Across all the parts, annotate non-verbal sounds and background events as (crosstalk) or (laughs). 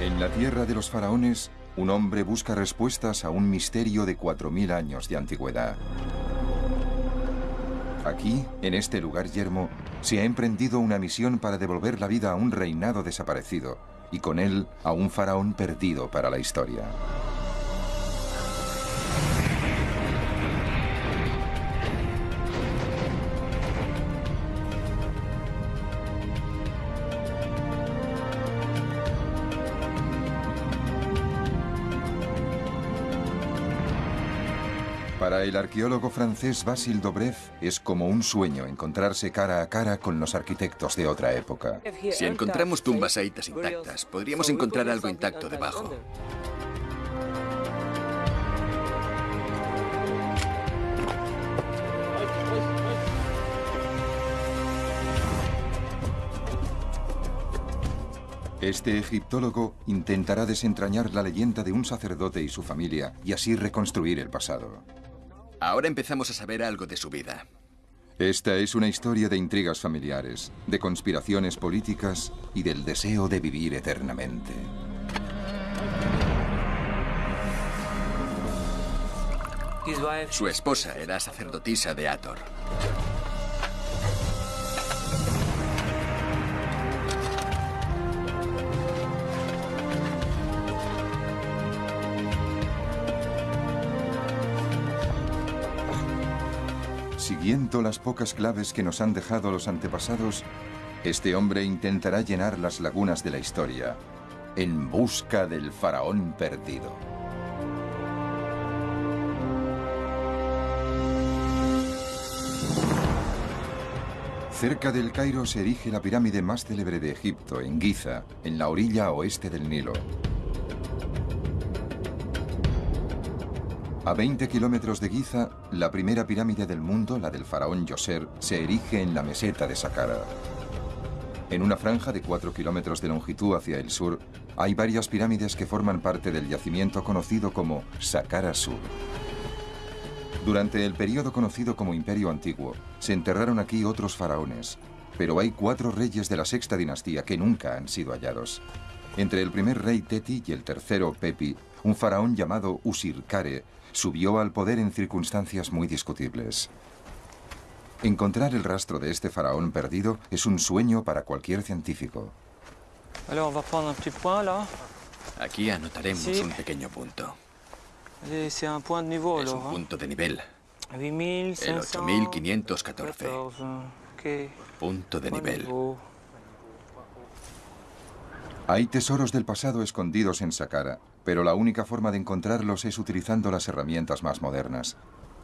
En la tierra de los faraones, un hombre busca respuestas a un misterio de 4.000 años de antigüedad. Aquí, en este lugar yermo, se ha emprendido una misión para devolver la vida a un reinado desaparecido y con él a un faraón perdido para la historia. Para el arqueólogo francés Basile Dobrev es como un sueño encontrarse cara a cara con los arquitectos de otra época. Si encontramos tumbas aitas intactas, podríamos encontrar algo intacto debajo. Este egiptólogo intentará desentrañar la leyenda de un sacerdote y su familia y así reconstruir el pasado. Ahora empezamos a saber algo de su vida. Esta es una historia de intrigas familiares, de conspiraciones políticas y del deseo de vivir eternamente. Su esposa era sacerdotisa de Ator. Siguiendo las pocas claves que nos han dejado los antepasados, este hombre intentará llenar las lagunas de la historia en busca del faraón perdido. Cerca del Cairo se erige la pirámide más célebre de Egipto, en Giza, en la orilla oeste del Nilo. A 20 kilómetros de Giza, la primera pirámide del mundo, la del faraón Yoser, se erige en la meseta de Saqqara. En una franja de 4 kilómetros de longitud hacia el sur, hay varias pirámides que forman parte del yacimiento conocido como Saqqara Sur. Durante el periodo conocido como Imperio Antiguo, se enterraron aquí otros faraones, pero hay cuatro reyes de la sexta dinastía que nunca han sido hallados. Entre el primer rey Teti y el tercero Pepi, un faraón llamado Usirkare subió al poder en circunstancias muy discutibles. Encontrar el rastro de este faraón perdido es un sueño para cualquier científico. Aquí anotaremos un pequeño punto. Es un punto de nivel. El 8514. Punto de nivel. Hay tesoros del pasado escondidos en Saqqara, pero la única forma de encontrarlos es utilizando las herramientas más modernas.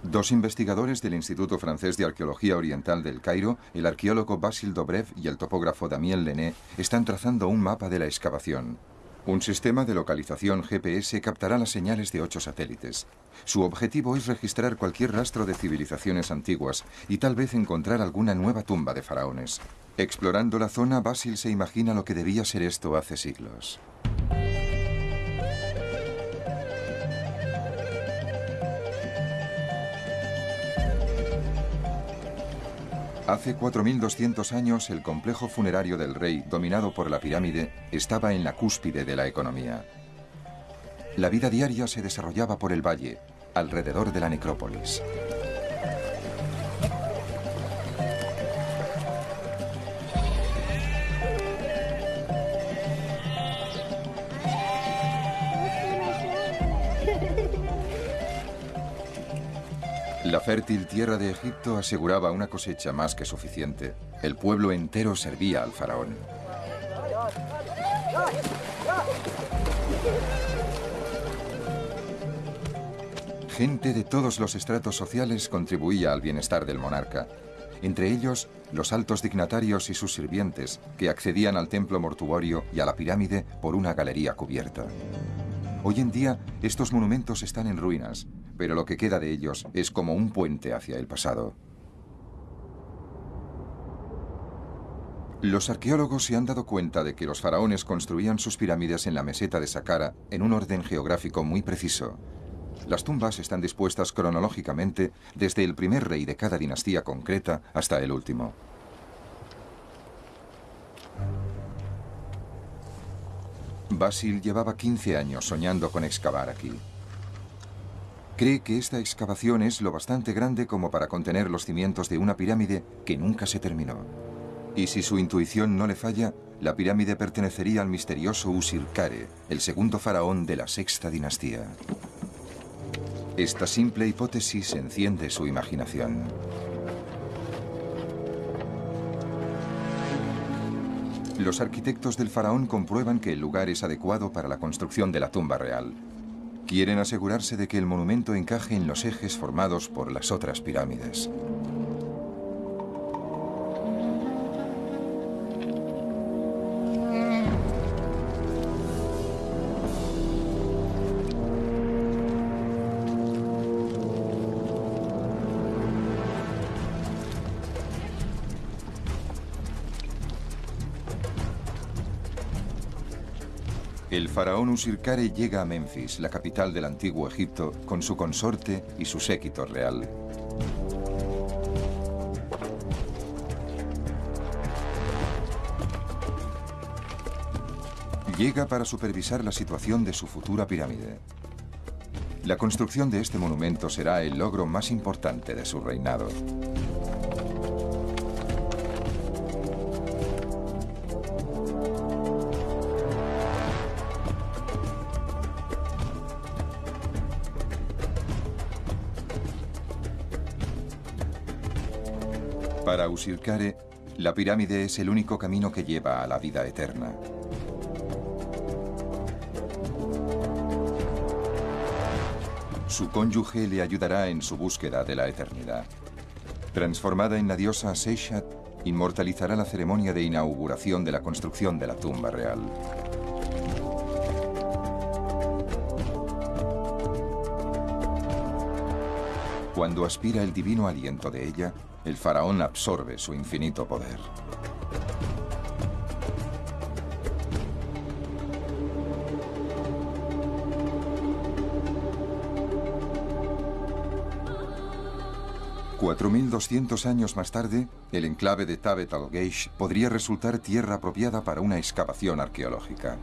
Dos investigadores del Instituto Francés de Arqueología Oriental del Cairo, el arqueólogo Basile Dobrev y el topógrafo Damien Lené, están trazando un mapa de la excavación. Un sistema de localización GPS captará las señales de ocho satélites. Su objetivo es registrar cualquier rastro de civilizaciones antiguas y tal vez encontrar alguna nueva tumba de faraones. Explorando la zona, Basil se imagina lo que debía ser esto hace siglos. Hace 4.200 años, el complejo funerario del rey, dominado por la pirámide, estaba en la cúspide de la economía. La vida diaria se desarrollaba por el valle, alrededor de la necrópolis. La fértil tierra de Egipto aseguraba una cosecha más que suficiente. El pueblo entero servía al faraón. Gente de todos los estratos sociales contribuía al bienestar del monarca, entre ellos los altos dignatarios y sus sirvientes, que accedían al templo mortuorio y a la pirámide por una galería cubierta. Hoy en día estos monumentos están en ruinas, pero lo que queda de ellos es como un puente hacia el pasado. Los arqueólogos se han dado cuenta de que los faraones construían sus pirámides en la meseta de Saqqara en un orden geográfico muy preciso. Las tumbas están dispuestas cronológicamente desde el primer rey de cada dinastía concreta hasta el último. Basil llevaba 15 años soñando con excavar aquí. Cree que esta excavación es lo bastante grande como para contener los cimientos de una pirámide que nunca se terminó. Y si su intuición no le falla, la pirámide pertenecería al misterioso Usirkare, el segundo faraón de la sexta dinastía. Esta simple hipótesis enciende su imaginación. Los arquitectos del faraón comprueban que el lugar es adecuado para la construcción de la tumba real. Quieren asegurarse de que el monumento encaje en los ejes formados por las otras pirámides. Faraón Usirkare llega a Memphis, la capital del antiguo Egipto, con su consorte y su séquito real. Llega para supervisar la situación de su futura pirámide. La construcción de este monumento será el logro más importante de su reinado. La pirámide es el único camino que lleva a la vida eterna. Su cónyuge le ayudará en su búsqueda de la eternidad. Transformada en la diosa Seishat, inmortalizará la ceremonia de inauguración de la construcción de la tumba real. Cuando aspira el divino aliento de ella, el faraón absorbe su infinito poder. ...4.200 años más tarde... ...el enclave de Tabet al-Geish... ...podría resultar tierra apropiada para una excavación arqueológica.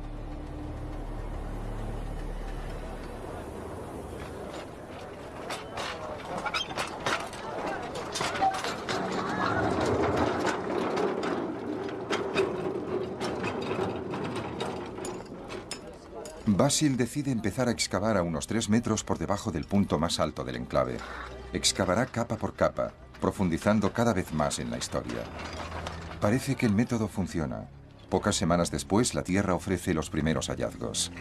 Basil decide empezar a excavar a unos 3 metros por debajo del punto más alto del enclave. Excavará capa por capa, profundizando cada vez más en la historia. Parece que el método funciona. Pocas semanas después, la Tierra ofrece los primeros hallazgos.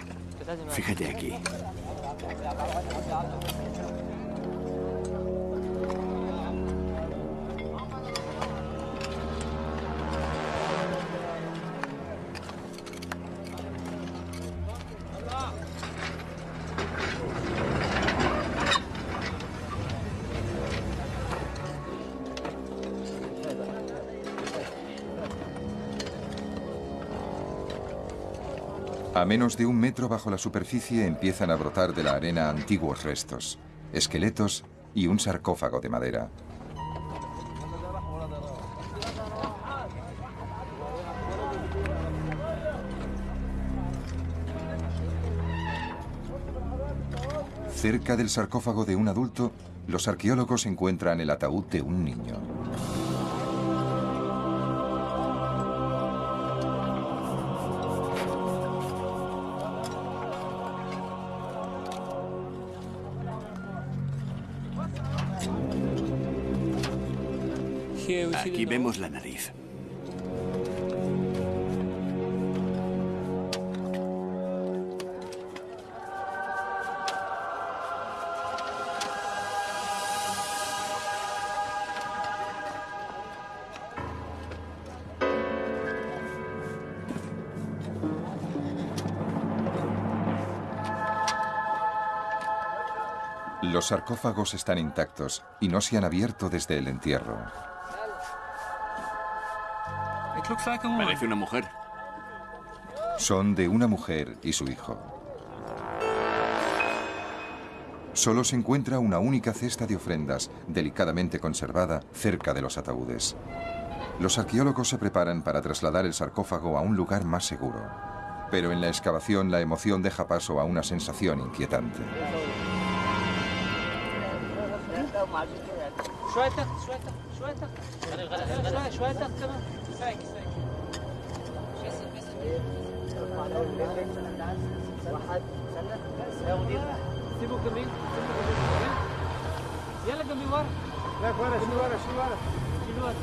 Fíjate aquí. Menos de un metro bajo la superficie empiezan a brotar de la arena antiguos restos, esqueletos y un sarcófago de madera. Cerca del sarcófago de un adulto, los arqueólogos encuentran el ataúd de un niño. Aquí vemos la nariz. Los sarcófagos están intactos y no se han abierto desde el entierro. Parece una mujer. Son de una mujer y su hijo. Solo se encuentra una única cesta de ofrendas, delicadamente conservada, cerca de los ataúdes. Los arqueólogos se preparan para trasladar el sarcófago a un lugar más seguro. Pero en la excavación la emoción deja paso a una sensación inquietante. واحد. سيبوا الجميل سيبوا الجميل يلا جميل ورا لا ورا شيل ورا شيل ورا شيل ورا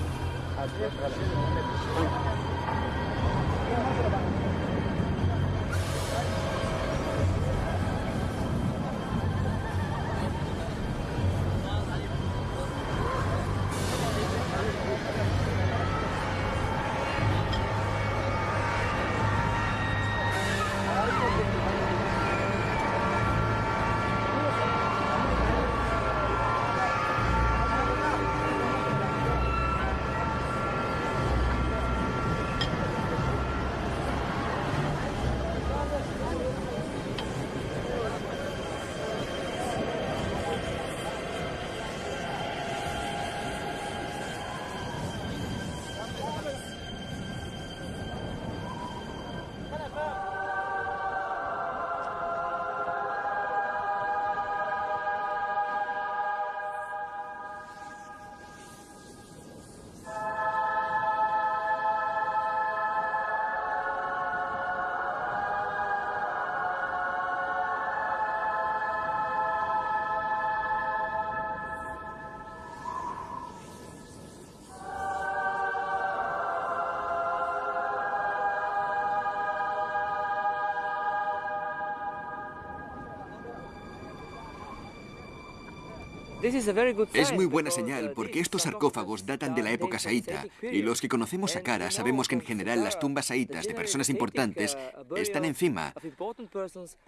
Es muy buena señal porque estos sarcófagos datan de la época saíta y los que conocemos Saqqara sabemos que en general las tumbas saítas de personas importantes están encima,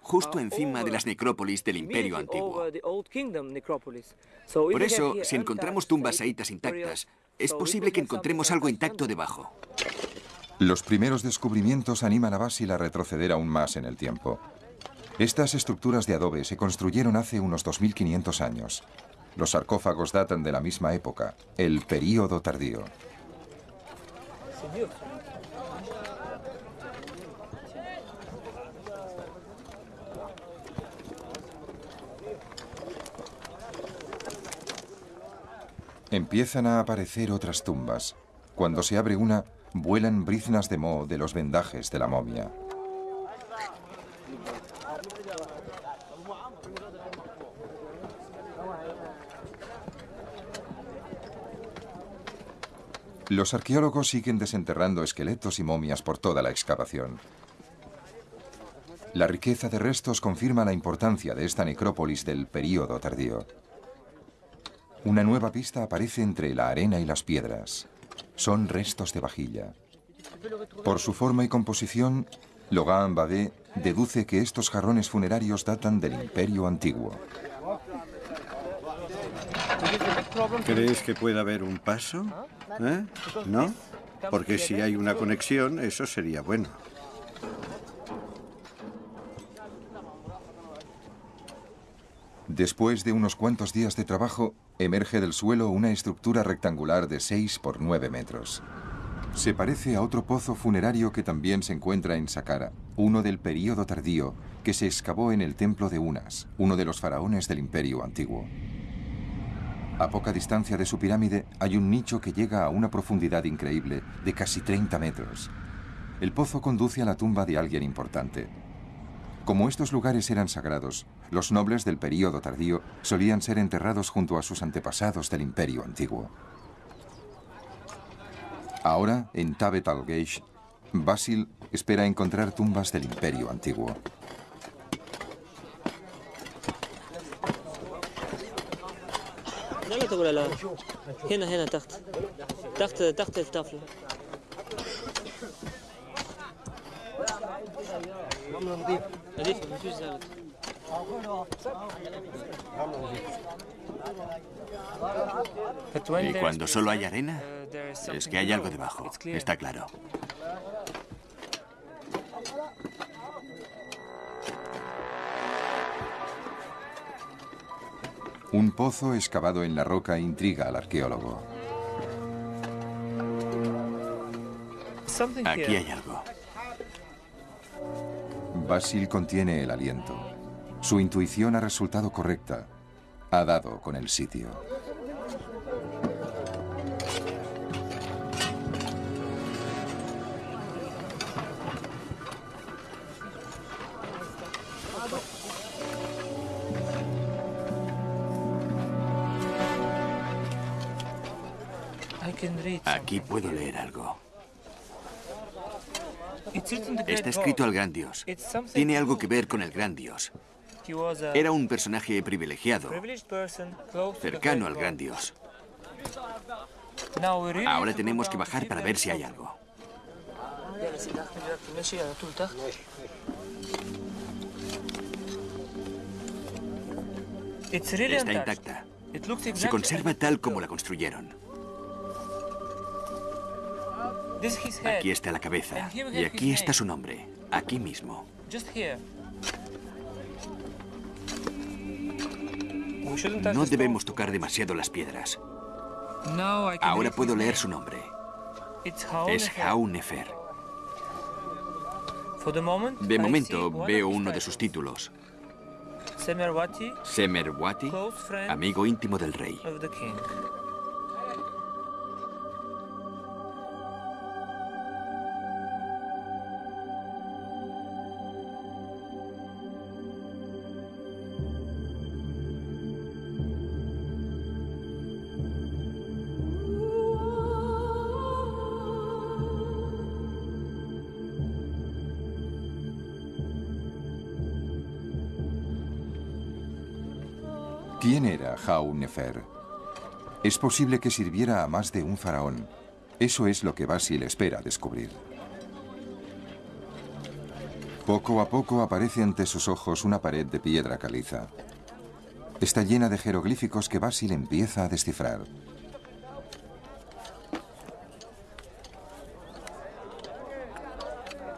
justo encima de las necrópolis del Imperio Antiguo. Por eso, si encontramos tumbas saítas intactas, es posible que encontremos algo intacto debajo. Los primeros descubrimientos animan a Basil a retroceder aún más en el tiempo. Estas estructuras de adobe se construyeron hace unos 2.500 años. Los sarcófagos datan de la misma época, el período tardío. Empiezan a aparecer otras tumbas. Cuando se abre una, vuelan briznas de moho de los vendajes de la momia. Los arqueólogos siguen desenterrando esqueletos y momias por toda la excavación. La riqueza de restos confirma la importancia de esta necrópolis del período tardío. Una nueva pista aparece entre la arena y las piedras. Son restos de vajilla. Por su forma y composición, Logan Babé deduce que estos jarrones funerarios datan del Imperio Antiguo. ¿Crees que pueda haber un paso? ¿Eh? ¿No? Porque si hay una conexión, eso sería bueno. Después de unos cuantos días de trabajo, emerge del suelo una estructura rectangular de 6 por 9 metros. Se parece a otro pozo funerario que también se encuentra en Saqqara, uno del período tardío que se excavó en el templo de Unas, uno de los faraones del imperio antiguo. A poca distancia de su pirámide hay un nicho que llega a una profundidad increíble de casi 30 metros. El pozo conduce a la tumba de alguien importante. Como estos lugares eran sagrados, los nobles del período tardío solían ser enterrados junto a sus antepasados del imperio antiguo. Ahora, en Tabet al-Geish, Basil espera encontrar tumbas del imperio antiguo. تقول لا هنا هنا تحت تحت تحت الطفل نظيف مفيش زلط Y cuando solo hay arena, es que hay algo debajo, está claro. Un pozo excavado en la roca intriga al arqueólogo. Aquí hay algo. Basil contiene el aliento. Su intuición ha resultado correcta. Ha dado con el sitio. Aquí puedo leer algo. Está escrito al gran dios. Tiene algo que ver con el gran dios. Era un personaje privilegiado, cercano al gran dios. Ahora tenemos que bajar para ver si hay algo. Está intacta. Se conserva tal como la construyeron. Aquí está la cabeza. Y aquí está su nombre. Aquí mismo. No debemos tocar demasiado las piedras. Ahora puedo leer su nombre. Es Nefer. De momento veo uno de sus títulos. Semerwati, amigo íntimo del rey. ¿Quién era Nefer? Es posible que sirviera a más de un faraón. Eso es lo que Basil espera descubrir. Poco a poco aparece ante sus ojos una pared de piedra caliza. Está llena de jeroglíficos que Basil empieza a descifrar.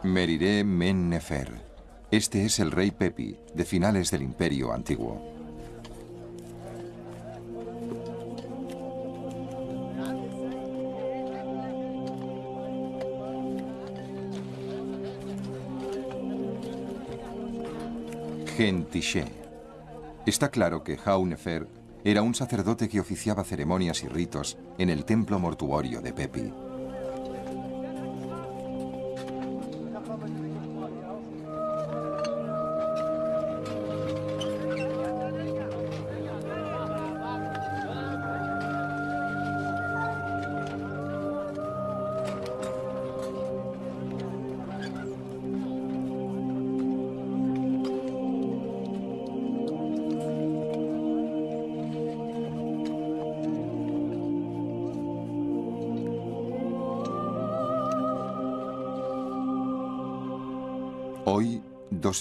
Meriré Men Nefer. Este es el rey Pepi, de finales del Imperio Antiguo. Está claro que Nefer era un sacerdote que oficiaba ceremonias y ritos en el templo mortuorio de Pepi.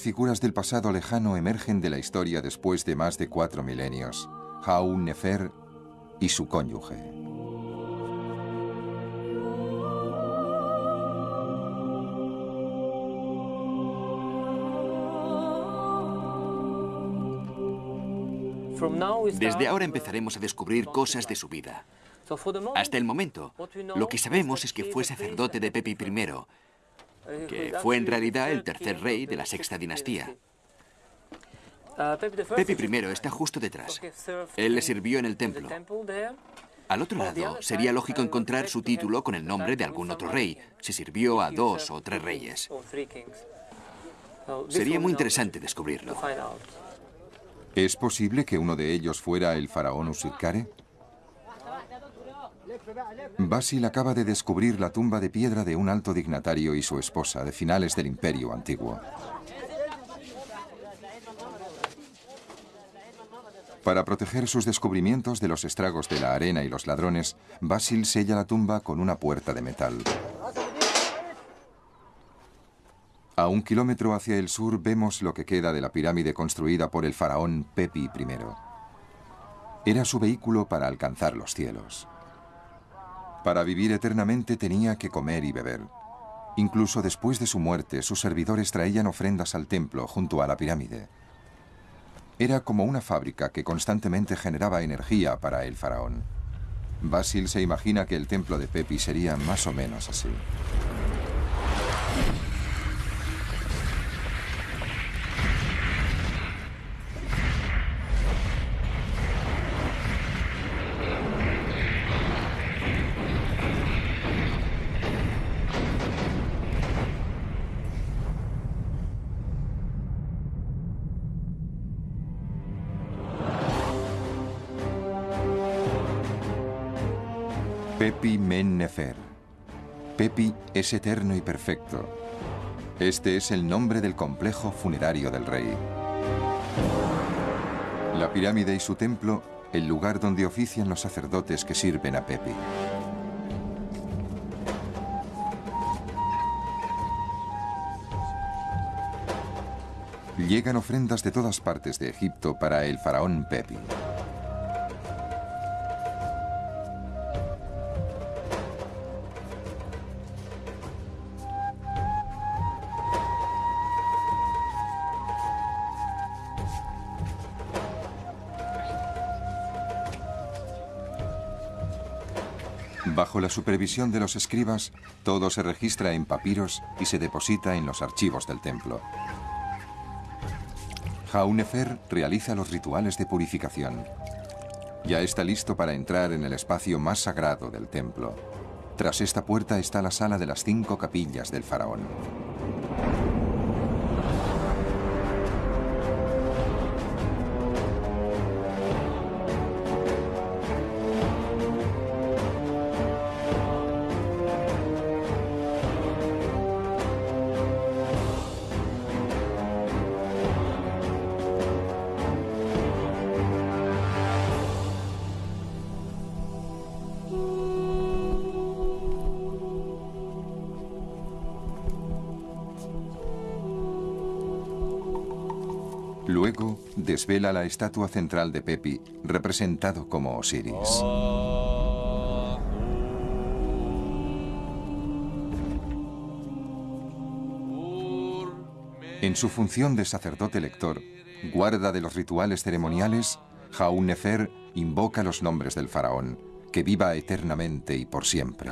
Figuras del pasado lejano emergen de la historia después de más de cuatro milenios. Haun Nefer y su cónyuge. Desde ahora empezaremos a descubrir cosas de su vida. Hasta el momento, lo que sabemos es que fue sacerdote de Pepi I que fue en realidad el tercer rey de la sexta dinastía. Pepi I está justo detrás. Él le sirvió en el templo. Al otro lado, sería lógico encontrar su título con el nombre de algún otro rey, si sirvió a dos o tres reyes. Sería muy interesante descubrirlo. ¿Es posible que uno de ellos fuera el faraón Usirkare? Basil acaba de descubrir la tumba de piedra de un alto dignatario y su esposa de finales del Imperio Antiguo. Para proteger sus descubrimientos de los estragos de la arena y los ladrones, Basil sella la tumba con una puerta de metal. A un kilómetro hacia el sur vemos lo que queda de la pirámide construida por el faraón Pepi I. Era su vehículo para alcanzar los cielos. Para vivir eternamente tenía que comer y beber. Incluso después de su muerte, sus servidores traían ofrendas al templo junto a la pirámide. Era como una fábrica que constantemente generaba energía para el faraón. Basil se imagina que el templo de Pepi sería más o menos así. Nefer. Pepi es eterno y perfecto. Este es el nombre del complejo funerario del rey. La pirámide y su templo, el lugar donde ofician los sacerdotes que sirven a Pepi. Llegan ofrendas de todas partes de Egipto para el faraón Pepi. Supervisión de los escribas, todo se registra en papiros y se deposita en los archivos del templo. Jaunefer realiza los rituales de purificación. Ya está listo para entrar en el espacio más sagrado del templo. Tras esta puerta está la sala de las cinco capillas del faraón. Luego desvela la estatua central de Pepi, representado como Osiris. En su función de sacerdote lector, guarda de los rituales ceremoniales, Jaun Nefer invoca los nombres del faraón, que viva eternamente y por siempre.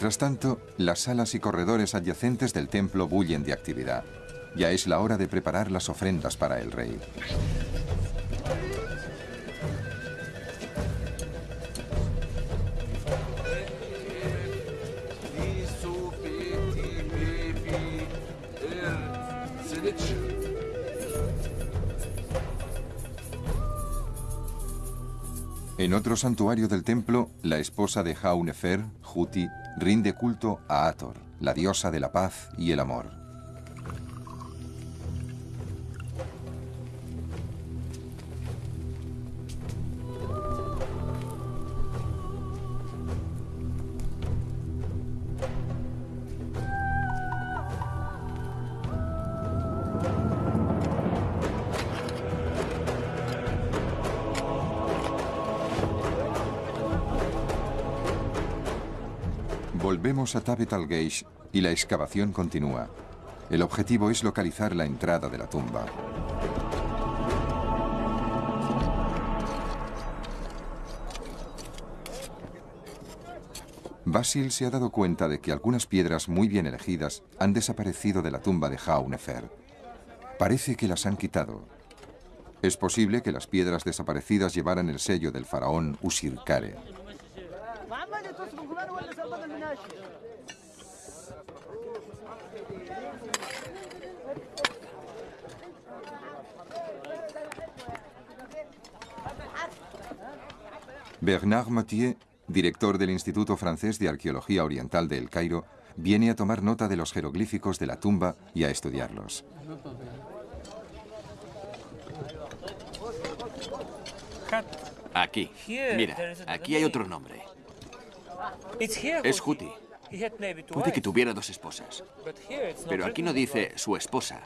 Mientras tanto, las salas y corredores adyacentes del templo bullen de actividad. Ya es la hora de preparar las ofrendas para el rey. Otro santuario del templo, la esposa de Jaunefer, Juti, rinde culto a Ator, la diosa de la paz y el amor. A Tabet al-Geish y la excavación continúa. El objetivo es localizar la entrada de la tumba. Basil se ha dado cuenta de que algunas piedras muy bien elegidas han desaparecido de la tumba de Jaunefer. Parece que las han quitado. Es posible que las piedras desaparecidas llevaran el sello del faraón Usirkare. Bernard Mathieu, director del Instituto Francés de Arqueología Oriental de El Cairo, viene a tomar nota de los jeroglíficos de la tumba y a estudiarlos. Aquí. Mira, aquí hay otro nombre. Es Juti. Puede que tuviera dos esposas. Pero aquí no dice su esposa.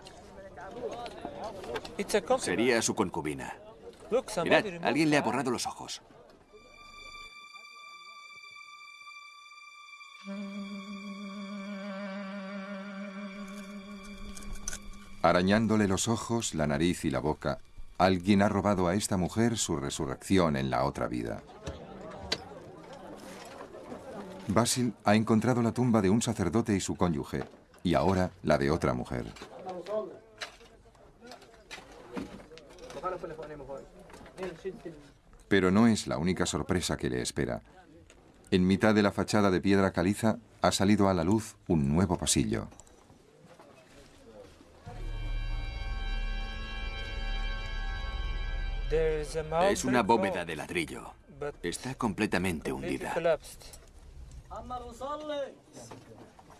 Sería su concubina. Mirad, alguien le ha borrado los ojos. Arañándole los ojos, la nariz y la boca, alguien ha robado a esta mujer su resurrección en la otra vida. Basil ha encontrado la tumba de un sacerdote y su cónyuge, y ahora la de otra mujer. Pero no es la única sorpresa que le espera. En mitad de la fachada de piedra caliza ha salido a la luz un nuevo pasillo. Es una bóveda de ladrillo. Está completamente hundida.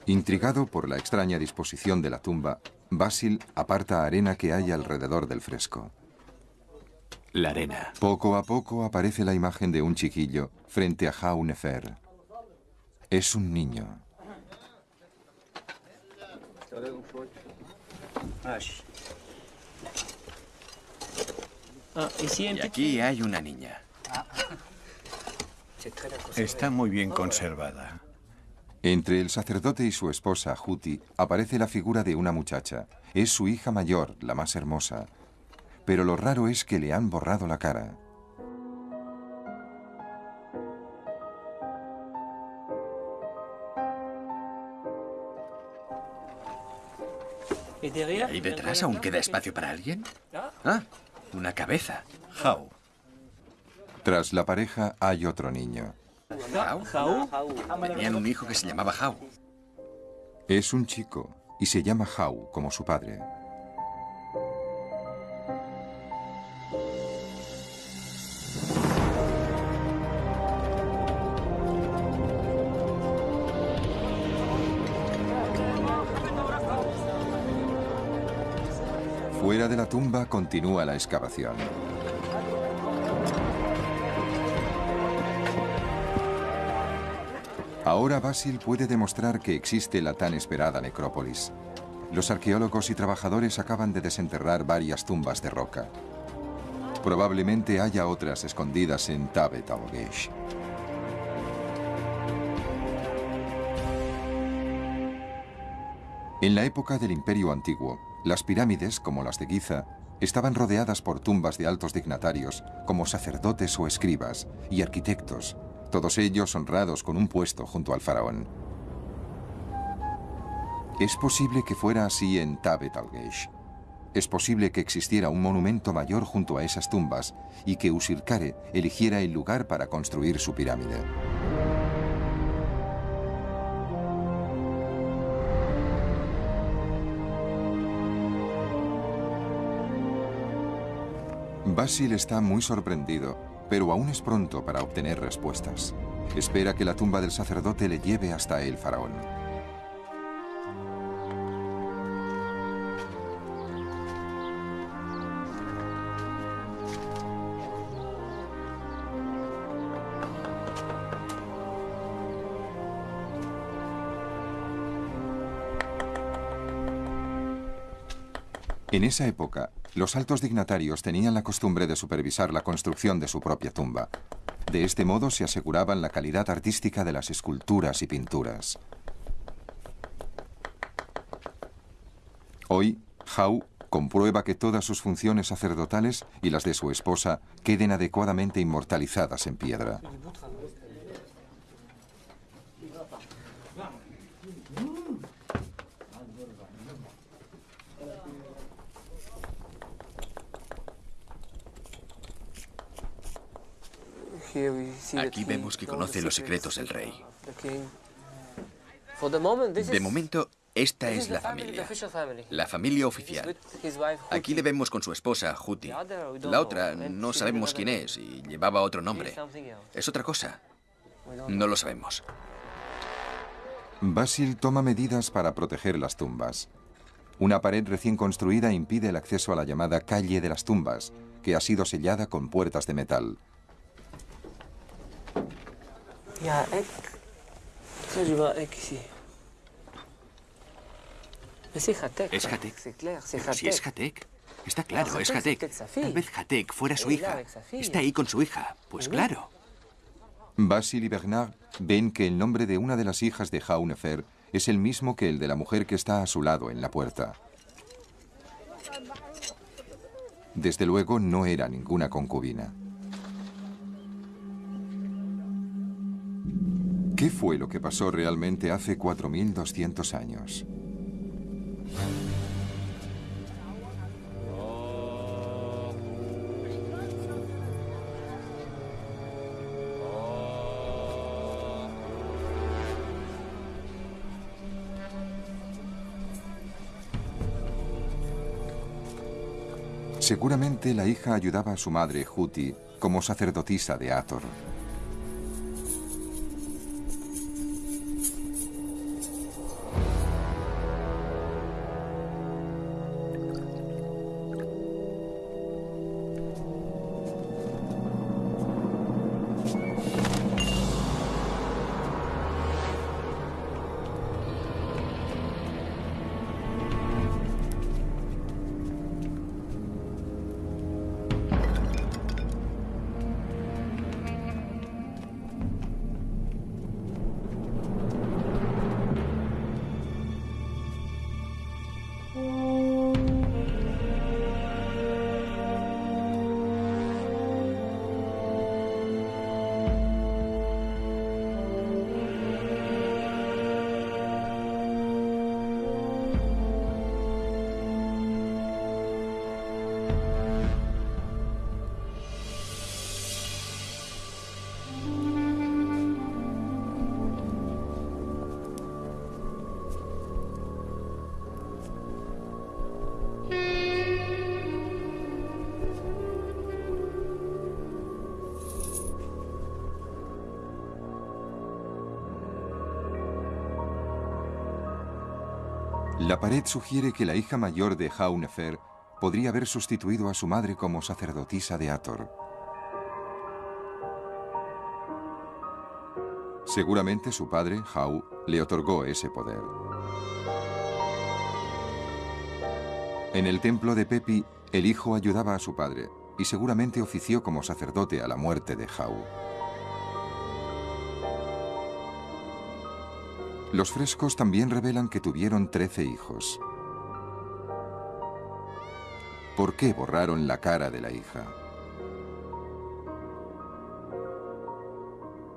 Intrigado por la extraña disposición de la tumba, Basil aparta arena que hay alrededor del fresco. La arena. Poco a poco aparece la imagen de un chiquillo frente a Jaunefer. Es un niño. Ah, Y aquí hay una niña. Está muy bien conservada. Entre el sacerdote y su esposa, Juti, aparece la figura de una muchacha. Es su hija mayor, la más hermosa. Pero lo raro es que le han borrado la cara. ¿Ahí detrás aún queda espacio para alguien? Ah, una cabeza. How. Tras la pareja hay otro niño. Jau. Tenían un hijo que se llamaba Jau. Es un chico y se llama Jau como su padre. Fuera de la tumba continúa la excavación. Ahora Basil puede demostrar que existe la tan esperada necrópolis. Los arqueólogos y trabajadores acaban de desenterrar varias tumbas de roca. Probablemente haya otras escondidas en Tabet al-Gesh. En la época del Imperio Antiguo, las pirámides, como las de Giza, estaban rodeadas por tumbas de altos dignatarios, como sacerdotes o escribas, y arquitectos, todos ellos honrados con un puesto junto al faraón. Es posible que fuera así en Tabet al-Gesh. Es posible que existiera un monumento mayor junto a esas tumbas y que Usirkare eligiera el lugar para construir su pirámide. Basil está muy sorprendido, pero aún es pronto para obtener respuestas. Espera que la tumba del sacerdote le lleve hasta el faraón. En esa época, los altos dignatarios tenían la costumbre de supervisar la construcción de su propia tumba. De este modo se aseguraban la calidad artística de las esculturas y pinturas. Hoy, Jau comprueba que todas sus funciones sacerdotales y las de su esposa queden adecuadamente inmortalizadas en piedra. Aquí vemos que conoce los secretos del rey. De momento, esta es la familia. La familia oficial. Aquí le vemos con su esposa, Juti. La otra no sabemos quién es y llevaba otro nombre. Es otra cosa. No lo sabemos. Basil toma medidas para proteger las tumbas. Una pared recién construida impide el acceso a la llamada calle de las tumbas, que ha sido sellada con puertas de metal. Ja, ek. Ça, je vois ek ici. Mais c'est Hatek. Es Hatek. C'est clair, c'est Pero si es Hatek. Está claro, es es Hatek. Tal vez Hatek fuera su hija. Está ahí con su hija. Pues claro. Basil y Bernard ven que el nombre de una de las hijas de Jaunefer es el mismo que el de la mujer que está a su lado en la puerta. Desde luego no era ninguna concubina. ¿Qué fue lo que pasó realmente hace 4.200 años? Seguramente la hija ayudaba a su madre, Huti, como sacerdotisa de Athor. La pared sugiere que la hija mayor de Haunefer podría haber sustituido a su madre como sacerdotisa de Ator. Seguramente su padre, Hau, le otorgó ese poder. En el templo de Pepi, el hijo ayudaba a su padre y seguramente ofició como sacerdote a la muerte de Hau. Los frescos también revelan que tuvieron 13 hijos. ¿Por qué borraron la cara de la hija?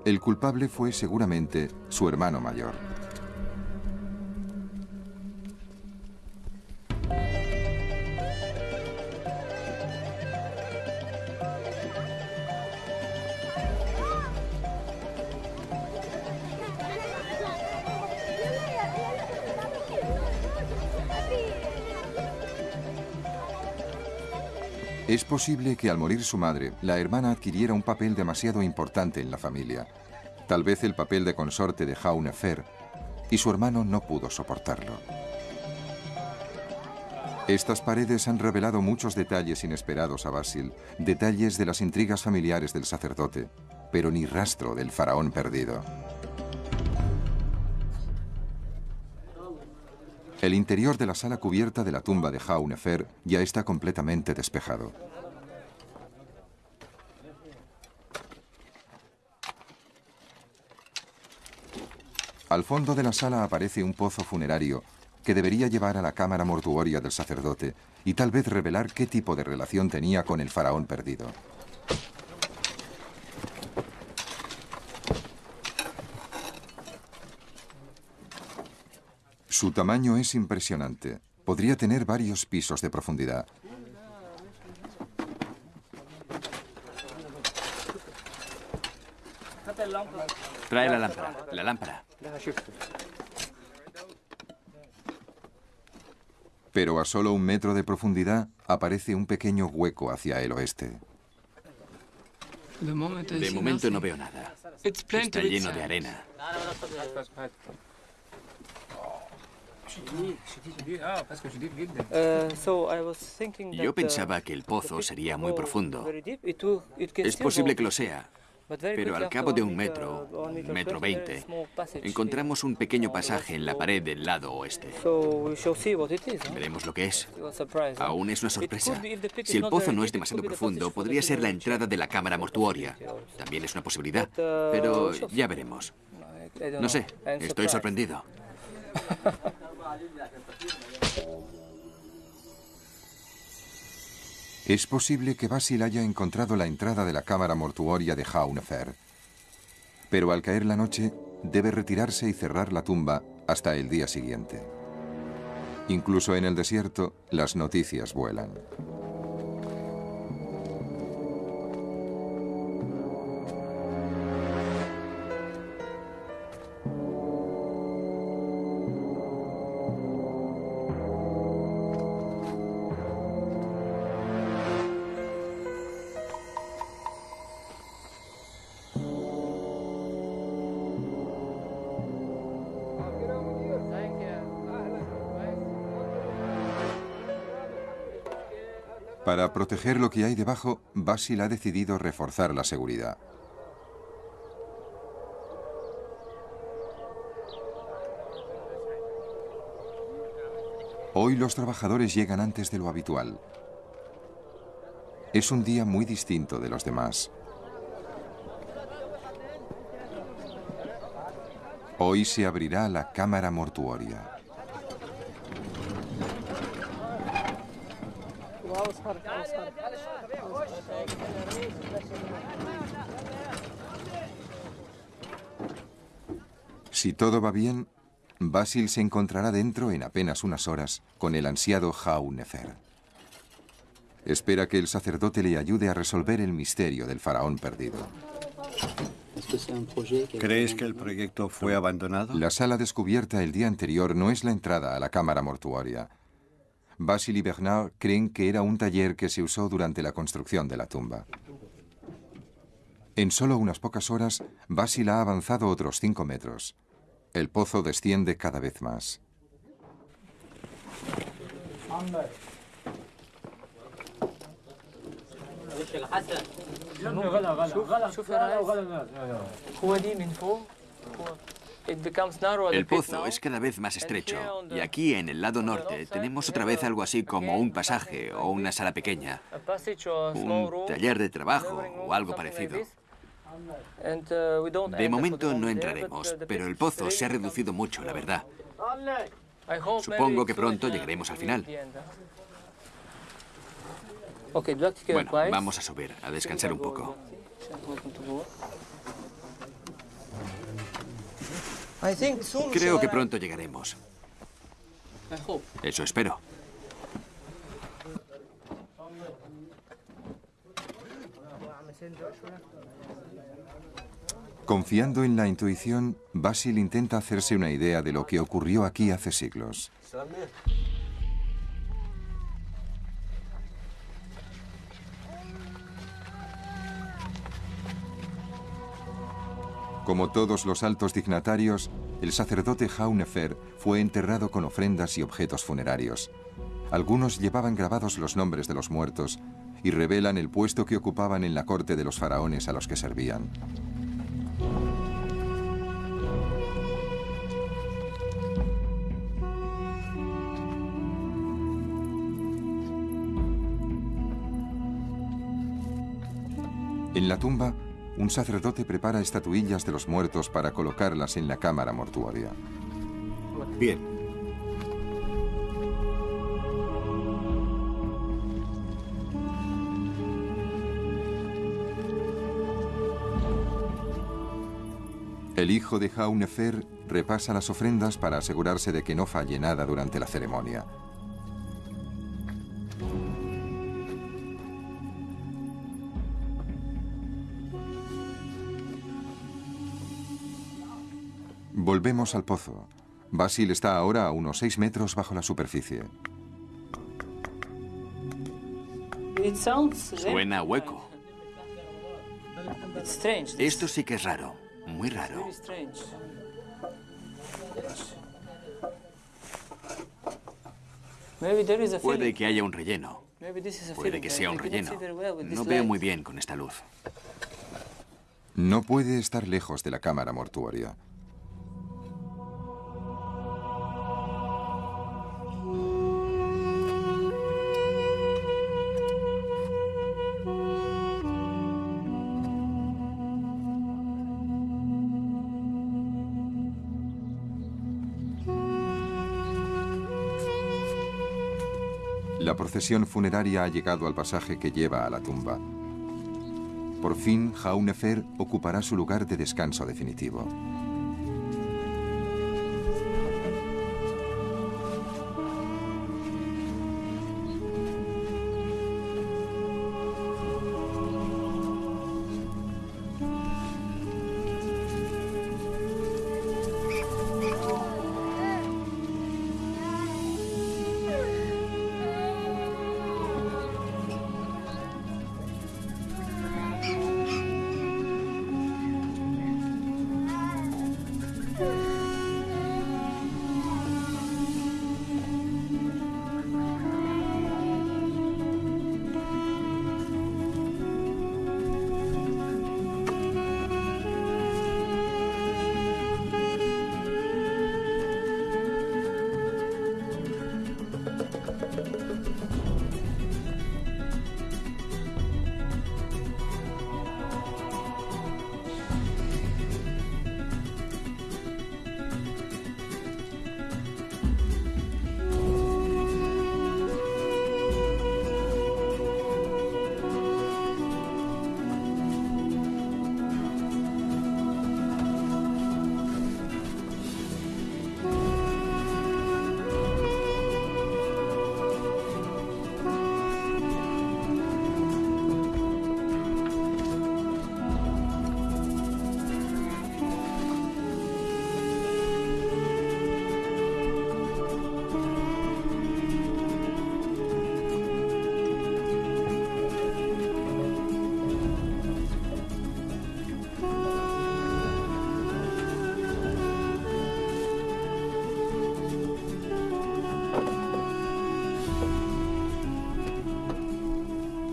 El culpable fue seguramente su hermano mayor. Posible que al morir su madre, la hermana adquiriera un papel demasiado importante en la familia. Tal vez el papel de consorte de Jaunefer, y su hermano no pudo soportarlo. Estas paredes han revelado muchos detalles inesperados a Basil, detalles de las intrigas familiares del sacerdote, pero ni rastro del faraón perdido. El interior de la sala cubierta de la tumba de Jaunefer ya está completamente despejado. Al fondo de la sala aparece un pozo funerario que debería llevar a la cámara mortuoria del sacerdote y tal vez revelar qué tipo de relación tenía con el faraón perdido. Su tamaño es impresionante. Podría tener varios pisos de profundidad. Trae la lámpara, la lámpara. Pero a solo un metro de profundidad aparece un pequeño hueco hacia el oeste. De momento no veo nada. Está lleno de arena. Yo pensaba que el pozo sería muy profundo. Es posible que lo sea, pero al cabo de un metro, metro veinte, encontramos un pequeño pasaje en la pared del lado oeste. Veremos lo que es. Aún es una sorpresa. Si el pozo no es demasiado profundo, podría ser la entrada de la cámara mortuoria. También es una posibilidad, pero ya veremos. No sé, estoy sorprendido. (laughs) Es posible que Basil haya encontrado la entrada de la cámara mortuoria de Jaunefer. Pero al caer la noche, debe retirarse y cerrar la tumba hasta el día siguiente. Incluso en el desierto, las noticias vuelan. Para proteger lo que hay debajo, Basil ha decidido reforzar la seguridad. Hoy los trabajadores llegan antes de lo habitual. Es un día muy distinto de los demás. Hoy se abrirá la cámara mortuoria. Si todo va bien, Basil se encontrará dentro en apenas unas horas con el ansiado Nefer. Espera que el sacerdote le ayude a resolver el misterio del faraón perdido. ¿Crees que el proyecto fue abandonado? La sala descubierta el día anterior no es la entrada a la cámara mortuoria. Basil y Bernard creen que era un taller que se usó durante la construcción de la tumba. En solo unas pocas horas, Basil ha avanzado otros cinco metros. El pozo desciende cada vez más. El pozo es cada vez más estrecho y aquí en el lado norte tenemos otra vez algo así como un pasaje o una sala pequeña, un taller de trabajo o algo parecido. De momento no entraremos, pero el pozo se ha reducido mucho, la verdad. Supongo que pronto llegaremos al final. Bueno, vamos a subir, a descansar un poco. Creo que pronto llegaremos. Eso espero. Confiando en la intuición, Basil intenta hacerse una idea de lo que ocurrió aquí hace siglos. Como todos los altos dignatarios, el sacerdote Jaunefer fue enterrado con ofrendas y objetos funerarios. Algunos llevaban grabados los nombres de los muertos y revelan el puesto que ocupaban en la corte de los faraones a los que servían. En la tumba, un sacerdote prepara estatuillas de los muertos para colocarlas en la cámara mortuoria. Bien. El hijo de Jaunefer repasa las ofrendas para asegurarse de que no falle nada durante la ceremonia. Volvemos al pozo. Basil está ahora a unos 6 metros bajo la superficie. Suena hueco. Esto sí que es raro, muy raro. Puede que haya un relleno. Puede que sea un relleno. No veo muy bien con esta luz. No puede estar lejos de la cámara mortuoria. Procesión funeraria ha llegado al pasaje que lleva a la tumba. Por fin, Jaunefer ocupará su lugar de descanso definitivo.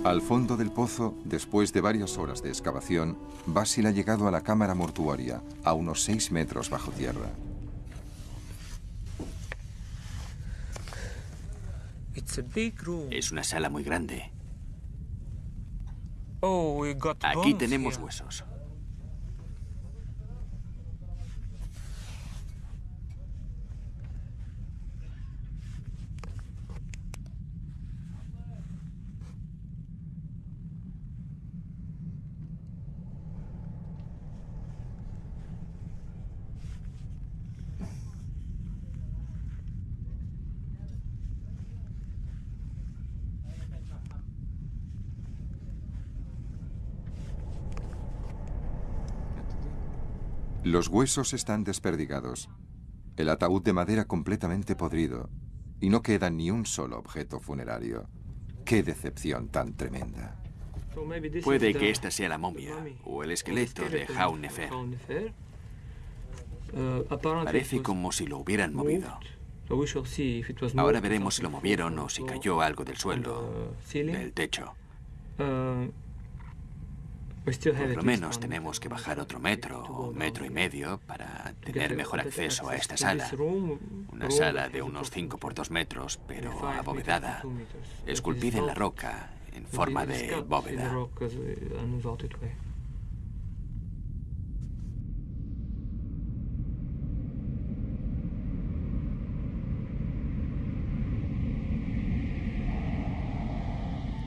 Al fondo del pozo, después de varias horas de excavación, Basil ha llegado a la cámara mortuoria, a unos 6 metros bajo tierra. Es una sala muy grande. Oh, Aquí tenemos huesos. Los huesos están desperdigados. El ataúd de madera completamente podrido. Y no queda ni un solo objeto funerario. ¡Qué decepción tan tremenda! Puede que esta sea la momia o el esqueleto de Jaunefer. Parece como si lo hubieran movido. Ahora veremos si lo movieron o si cayó algo del suelo, del techo. Por lo menos tenemos que bajar otro metro o metro y medio para tener mejor acceso a esta sala. Una sala de unos 5 por 2 metros, pero abovedada, esculpida en la roca en forma de bóveda.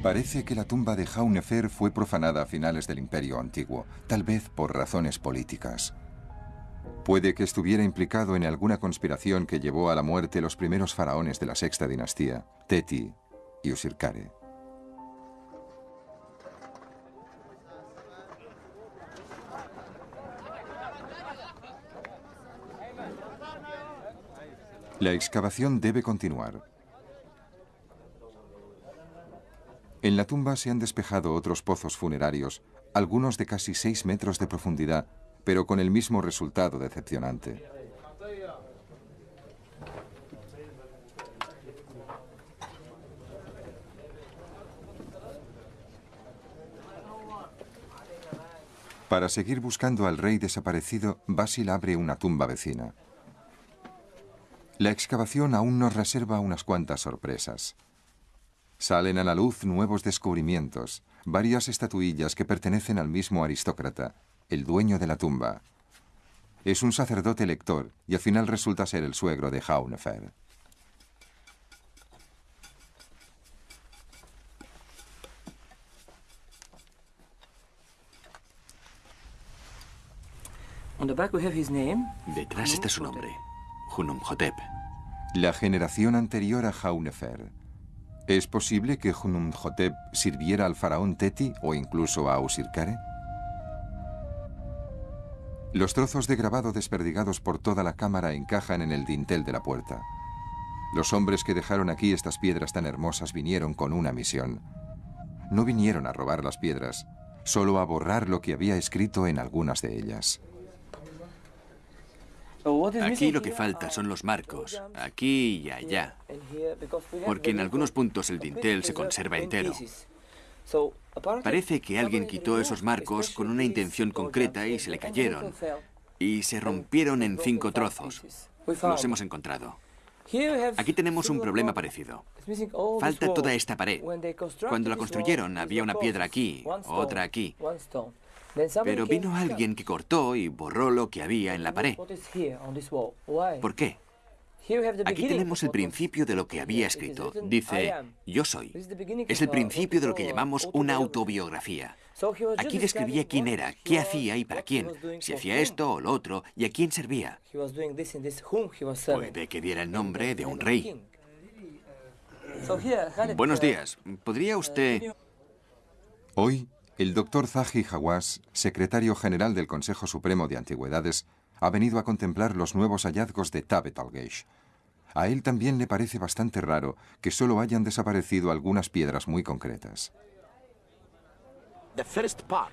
Parece que la tumba de Jaunefer fue profanada a finales del Imperio Antiguo, tal vez por razones políticas. Puede que estuviera implicado en alguna conspiración que llevó a la muerte los primeros faraones de la sexta dinastía, Teti y Usirkare. La excavación debe continuar. En la tumba se han despejado otros pozos funerarios, algunos de casi 6 metros de profundidad, pero con el mismo resultado decepcionante. Para seguir buscando al rey desaparecido, Basil abre una tumba vecina. La excavación aún nos reserva unas cuantas sorpresas. Salen a la luz nuevos descubrimientos, varias estatuillas que pertenecen al mismo aristócrata, el dueño de la tumba. Es un sacerdote lector y al final resulta ser el suegro de Haunefer. Detrás está su nombre, Hunumhotep. La generación anterior a Haunefer, ¿Es posible que Hunumhotep sirviera al faraón Teti o incluso a Usirkare? Los trozos de grabado desperdigados por toda la cámara encajan en el dintel de la puerta. Los hombres que dejaron aquí estas piedras tan hermosas vinieron con una misión. No vinieron a robar las piedras, solo a borrar lo que había escrito en algunas de ellas. Aquí lo que falta son los marcos, aquí y allá, porque en algunos puntos el dintel se conserva entero. Parece que alguien quitó esos marcos con una intención concreta y se le cayeron, y se rompieron en cinco trozos. Los hemos encontrado. Aquí tenemos un problema parecido. Falta toda esta pared. Cuando la construyeron había una piedra aquí, otra aquí. Pero vino alguien que cortó y borró lo que había en la pared. ¿Por qué? Aquí tenemos el principio de lo que había escrito. Dice, yo soy. Es el principio de lo que llamamos una autobiografía. Aquí describía quién era, qué hacía y para quién, si hacía esto o lo otro y a quién servía. Puede que diera el nombre de un rey. Buenos días. ¿Podría usted...? Hoy, el doctor Zahi Hawass, secretario general del Consejo Supremo de Antigüedades, ha venido a contemplar los nuevos hallazgos de Tabet al-Geish. A él también le parece bastante raro que solo hayan desaparecido algunas piedras muy concretas.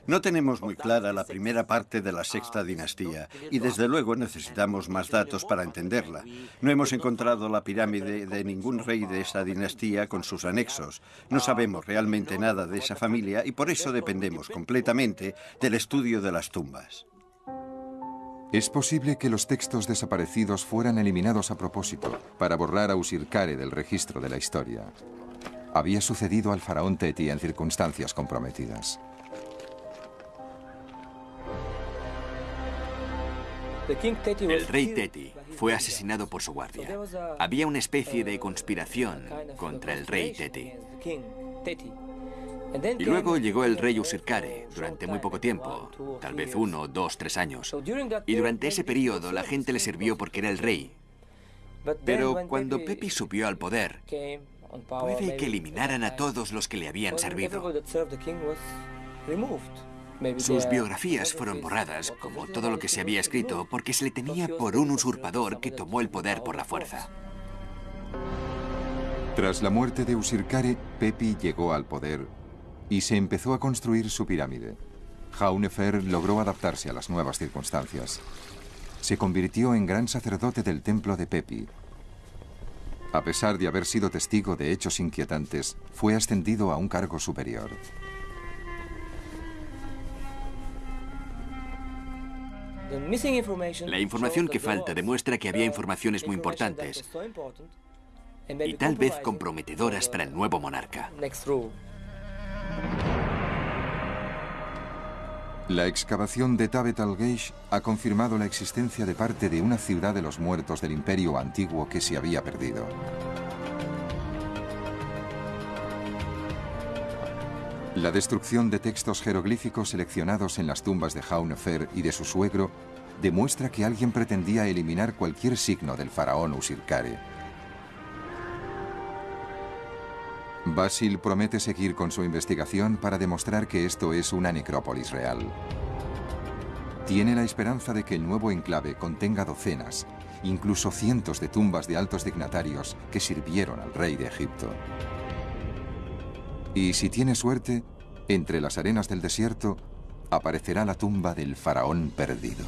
No tenemos muy clara la primera parte de la sexta dinastía y desde luego necesitamos más datos para entenderla. No hemos encontrado la pirámide de ningún rey de esa dinastía con sus anexos. No sabemos realmente nada de esa familia y por eso dependemos completamente del estudio de las tumbas. Es posible que los textos desaparecidos fueran eliminados a propósito para borrar a Usirkare del registro de la historia. Había sucedido al faraón Teti en circunstancias comprometidas. El rey Teti fue asesinado por su guardia. Había una especie de conspiración contra el rey Teti. Y luego llegó el rey Usirkare durante muy poco tiempo, tal vez uno, dos, tres años. Y durante ese periodo la gente le sirvió porque era el rey. Pero cuando Pepi subió al poder, puede que eliminaran a todos los que le habían servido. Sus biografías fueron borradas, como todo lo que se había escrito, porque se le tenía por un usurpador que tomó el poder por la fuerza. Tras la muerte de Usirkare, Pepi llegó al poder y se empezó a construir su pirámide. Jaunefer logró adaptarse a las nuevas circunstancias. Se convirtió en gran sacerdote del templo de Pepi. A pesar de haber sido testigo de hechos inquietantes, fue ascendido a un cargo superior. La información que falta demuestra que había informaciones muy importantes y tal vez comprometedoras para el nuevo monarca. La excavación de Tabet al-Geish ha confirmado la existencia de parte de una ciudad de los muertos del imperio antiguo que se había perdido. La destrucción de textos jeroglíficos seleccionados en las tumbas de Jaunefer y de su suegro demuestra que alguien pretendía eliminar cualquier signo del faraón Usirkare. Basil promete seguir con su investigación para demostrar que esto es una necrópolis real. Tiene la esperanza de que el nuevo enclave contenga docenas, incluso cientos de tumbas de altos dignatarios que sirvieron al rey de Egipto. Y si tiene suerte, entre las arenas del desierto aparecerá la tumba del faraón perdido.